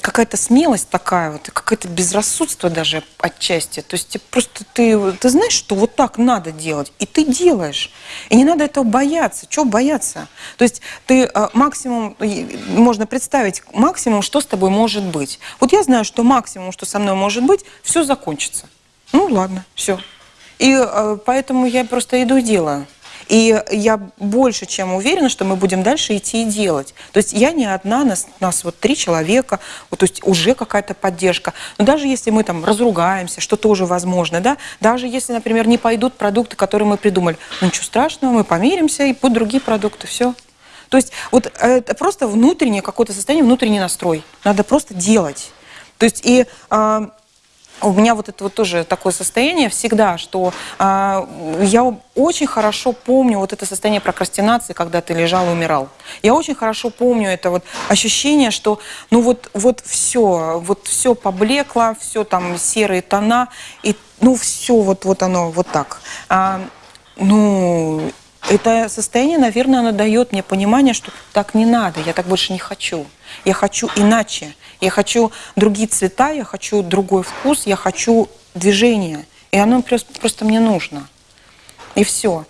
какая-то смелость такая вот, какое-то безрассудство даже отчасти. То есть тебе просто ты, ты знаешь, что вот так надо делать, и ты делаешь. И не надо этого бояться. Чего бояться? То есть ты э, максимум, можно представить максимум, что с тобой может быть. Вот я знаю, что максимум, что со мной может быть, все закончится. Ну ладно, все. И э, поэтому я просто иду и делаю. И я больше чем уверена, что мы будем дальше идти и делать. То есть я не одна, нас, нас вот три человека, вот, то есть уже какая-то поддержка. Но даже если мы там разругаемся, что тоже возможно, да, даже если, например, не пойдут продукты, которые мы придумали, ну ничего страшного, мы помиримся и будут другие продукты, все. То есть вот это просто внутреннее какое-то состояние, внутренний настрой. Надо просто делать. То есть и э, у меня вот это вот тоже такое состояние всегда, что э, я очень хорошо помню вот это состояние прокрастинации, когда ты лежал и умирал. Я очень хорошо помню это вот ощущение, что ну вот, вот все, вот все поблекло, все там серые тона, и ну все вот, вот оно вот так. А, ну, это состояние, наверное, оно дает мне понимание, что так не надо, я так больше не хочу. Я хочу иначе. Я хочу другие цвета, я хочу другой вкус, я хочу движение. И оно просто, просто мне нужно. И все.